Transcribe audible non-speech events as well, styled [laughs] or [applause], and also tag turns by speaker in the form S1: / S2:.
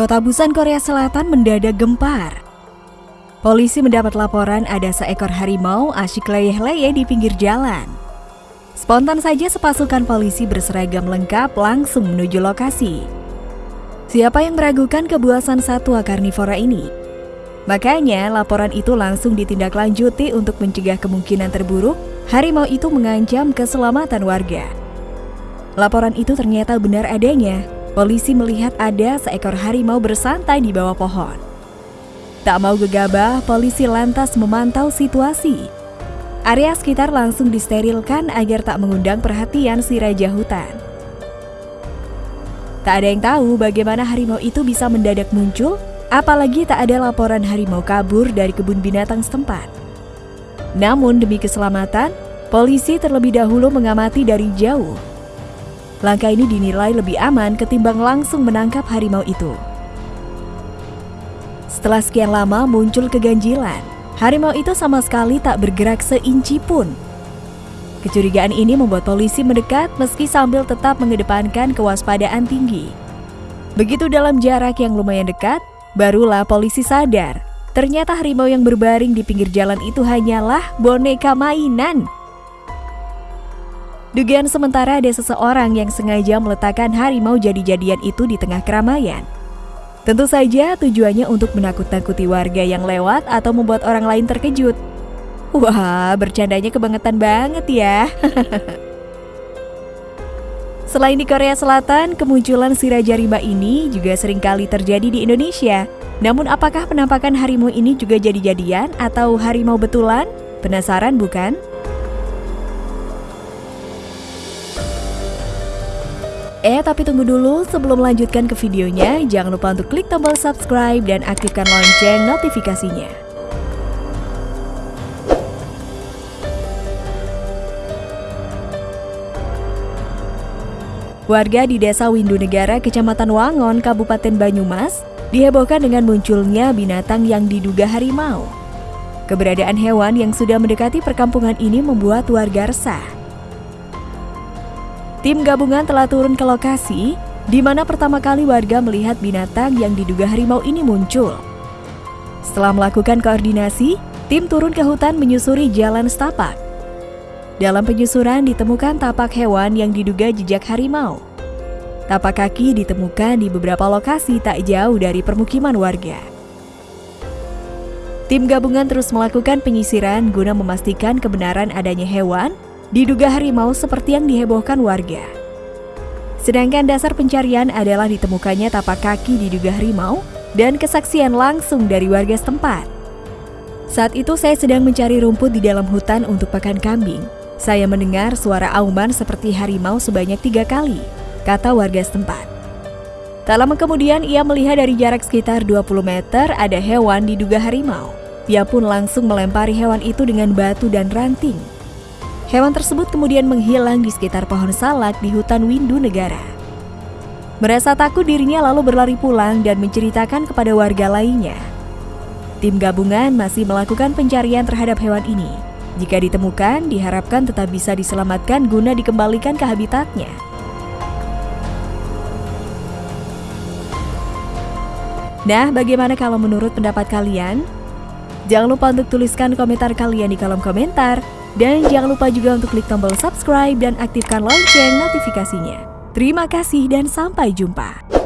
S1: Kota Busan, Korea Selatan mendadak gempar. Polisi mendapat laporan ada seekor harimau asyik leyeh-leyeh di pinggir jalan. Spontan saja sepasukan polisi berseragam lengkap langsung menuju lokasi. Siapa yang meragukan kebuasan satwa karnivora ini? Makanya laporan itu langsung ditindaklanjuti untuk mencegah kemungkinan terburuk harimau itu mengancam keselamatan warga. Laporan itu ternyata benar adanya, polisi melihat ada seekor harimau bersantai di bawah pohon. Tak mau gegabah, polisi lantas memantau situasi. Area sekitar langsung disterilkan agar tak mengundang perhatian si raja hutan. Tak ada yang tahu bagaimana harimau itu bisa mendadak muncul, apalagi tak ada laporan harimau kabur dari kebun binatang setempat. Namun demi keselamatan, polisi terlebih dahulu mengamati dari jauh Langkah ini dinilai lebih aman ketimbang langsung menangkap harimau itu. Setelah sekian lama muncul keganjilan, harimau itu sama sekali tak bergerak seinci pun. Kecurigaan ini membuat polisi mendekat meski sambil tetap mengedepankan kewaspadaan tinggi. Begitu dalam jarak yang lumayan dekat, barulah polisi sadar ternyata harimau yang berbaring di pinggir jalan itu hanyalah boneka mainan Dugaan sementara ada seseorang yang sengaja meletakkan harimau jadi-jadian itu di tengah keramaian. Tentu saja tujuannya untuk menakut-nakuti warga yang lewat atau membuat orang lain terkejut. Wah, bercandanya kebangetan banget ya. [laughs] Selain di Korea Selatan, kemunculan si Raja Rimba ini juga sering kali terjadi di Indonesia. Namun apakah penampakan harimau ini juga jadi-jadian atau harimau betulan? Penasaran bukan? Eh, tapi tunggu dulu, sebelum melanjutkan ke videonya, jangan lupa untuk klik tombol subscribe dan aktifkan lonceng notifikasinya. Warga di Desa Windu Negara, Kecamatan Wangon, Kabupaten Banyumas, dihebohkan dengan munculnya binatang yang diduga harimau. Keberadaan hewan yang sudah mendekati perkampungan ini membuat warga resah. Tim gabungan telah turun ke lokasi di mana pertama kali warga melihat binatang yang diduga harimau ini muncul. Setelah melakukan koordinasi, tim turun ke hutan menyusuri jalan setapak. Dalam penyusuran ditemukan tapak hewan yang diduga jejak harimau. Tapak kaki ditemukan di beberapa lokasi tak jauh dari permukiman warga. Tim gabungan terus melakukan penyisiran guna memastikan kebenaran adanya hewan diduga harimau seperti yang dihebohkan warga. Sedangkan dasar pencarian adalah ditemukannya tapak kaki diduga harimau dan kesaksian langsung dari warga setempat. Saat itu saya sedang mencari rumput di dalam hutan untuk pakan kambing. Saya mendengar suara auman seperti harimau sebanyak tiga kali, kata warga setempat. Tak lama kemudian ia melihat dari jarak sekitar 20 meter ada hewan diduga harimau. Ia pun langsung melempari hewan itu dengan batu dan ranting. Hewan tersebut kemudian menghilang di sekitar pohon salak di hutan Windu Negara. Merasa takut dirinya lalu berlari pulang dan menceritakan kepada warga lainnya. Tim gabungan masih melakukan pencarian terhadap hewan ini. Jika ditemukan, diharapkan tetap bisa diselamatkan guna dikembalikan ke habitatnya. Nah, bagaimana kalau menurut pendapat kalian? Jangan lupa untuk tuliskan komentar kalian di kolom komentar. Dan jangan lupa juga untuk klik tombol subscribe dan aktifkan lonceng notifikasinya. Terima kasih dan sampai jumpa.